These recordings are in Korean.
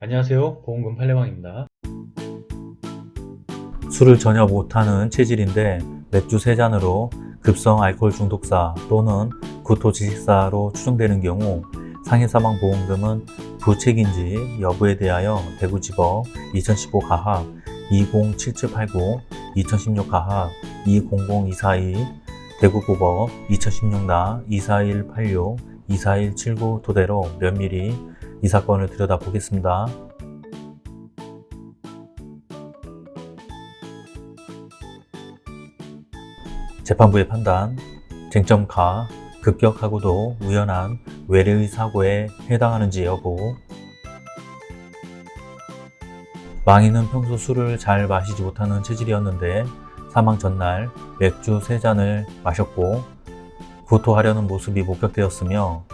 안녕하세요. 보험금 팔례방입니다. 술을 전혀 못하는 체질인데 맥주 3잔으로 급성 알코올 중독사 또는 구토지식사로 추정되는 경우 상해사망보험금은 부책인지 여부에 대하여 대구지법 2015 가합 207789 2016 가합 200242 대구고법 2016나 24186 24179 토대로 면밀히 이 사건을 들여다보겠습니다. 재판부의 판단, 쟁점가, 급격하고도 우연한 외래의 사고에 해당하는지 여부 망인은 평소 술을 잘 마시지 못하는 체질이었는데 사망 전날 맥주 3잔을 마셨고 구토하려는 모습이 목격되었으며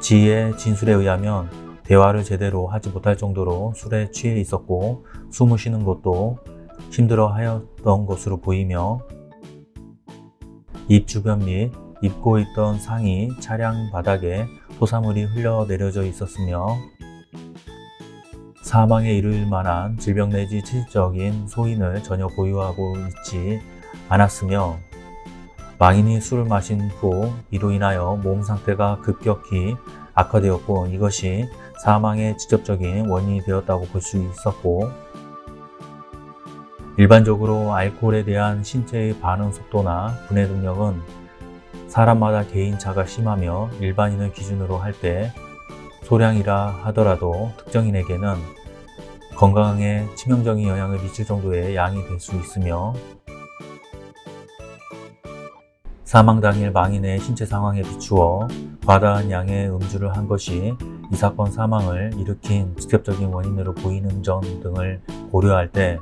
지의 진술에 의하면 대화를 제대로 하지 못할 정도로 술에 취해 있었고 숨을 쉬는 것도 힘들어 하였던 것으로 보이며 입 주변 및 입고 있던 상이 차량 바닥에 토사물이 흘러내려져 있었으며 사망에 이를 만한 질병 내지 체질적인 소인을 전혀 보유하고 있지 않았으며 망인이 술을 마신 후 이로 인하여 몸 상태가 급격히 악화되었고 이것이 사망의 직접적인 원인이 되었다고 볼 수 있었고 일반적으로 알코올에 대한 신체의 반응 속도나 분해 능력은 사람마다 개인차가 심하며 일반인을 기준으로 할 때 소량이라 하더라도 특정인에게는 건강에 치명적인 영향을 미칠 정도의 양이 될 수 있으며 사망 당일 망인의 신체 상황에 비추어 과다한 양의 음주를 한 것이 이 사건 사망을 일으킨 직접적인 원인으로 보이는 점 등을 고려할 때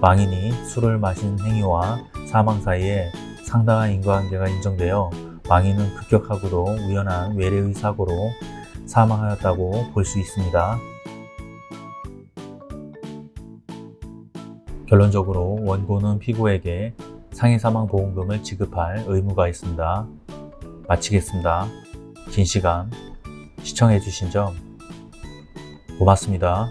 망인이 술을 마신 행위와 사망 사이에 상당한 인과관계가 인정되어 망인은 급격하고도 우연한 외래의 사고로 사망하였다고 볼 수 있습니다. 결론적으로 원고는 피고에게 상해사망보험금을 지급할 의무가 있습니다. 마치겠습니다. 긴 시간 시청해주신 점 고맙습니다.